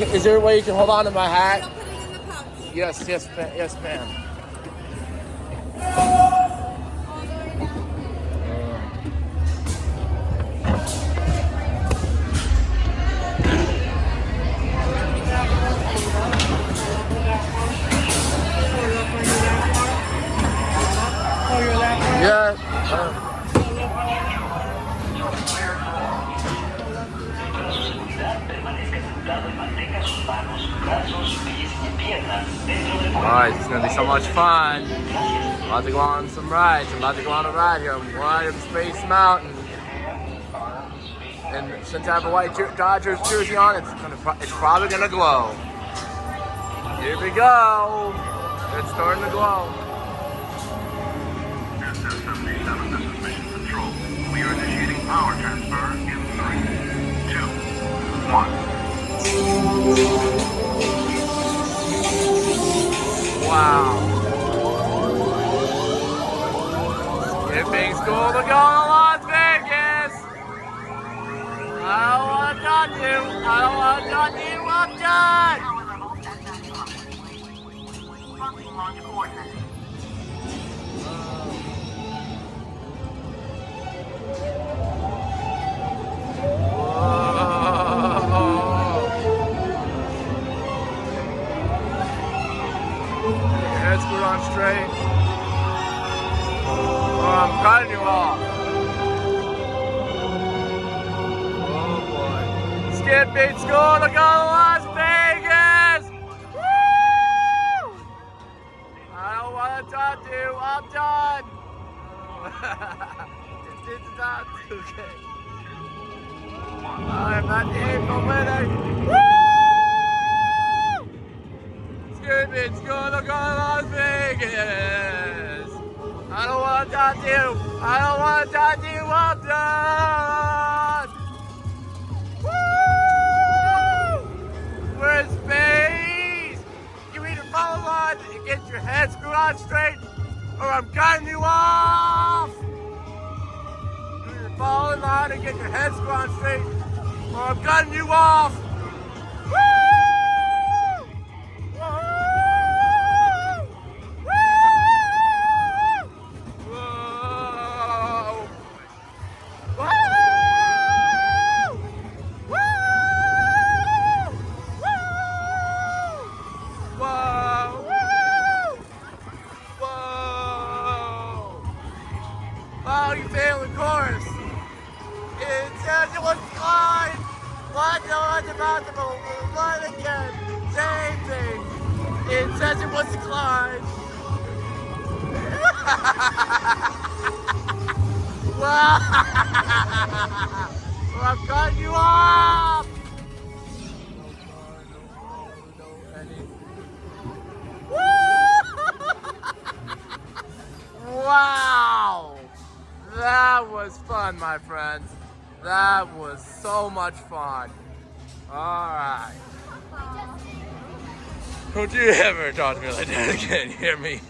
Is there a way you can hold on to my hat? I'll put in the pouch. Yes, yes, ma- yes, ma'am. All the way down. Yeah. uh, Alright, it's gonna be so much fun. I'm About to go on some rides. I'm about to go on a ride here. I'm riding Space Mountain. And since I have a white Dodgers jersey on, it's gonna pro- it's probably gonna glow. Here we go. It's starting to glow. SF-77, this is Control. We are initiating power transfer in three, two, one. Wow. Skipping school to go to Las Vegas. I don't want to touch you. I don't want to touch you. I'm done. Head screwed on straight. Oh, I'm cutting you off. Oh boy. Skipping school to go to Las Vegas. Woo! I don't want to talk to you. I'm done. it's, it's not okay. I'm not the April winner. Woo! Stupid school to go to Las Vegas. I don't want to talk to you. I don't want to talk to you. I'm done. Woo! We're in space. You either follow line and get your head screwed on straight, or I'm cutting you off. You either follow line and get your head screwed on straight, or I'm cutting you off. Oh, you failed the chorus. It says it was fine. What was about to What again? Same thing. It says it was declined. well, I'm cutting you off. Wow! That was fun, my friends. That was so much fun. Alright. Don't you ever talk to me like that again, hear me?